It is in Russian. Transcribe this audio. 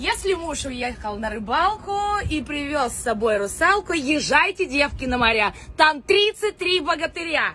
Если муж уехал на рыбалку и привез с собой русалку, езжайте, девки, на моря. Там 33 богатыря.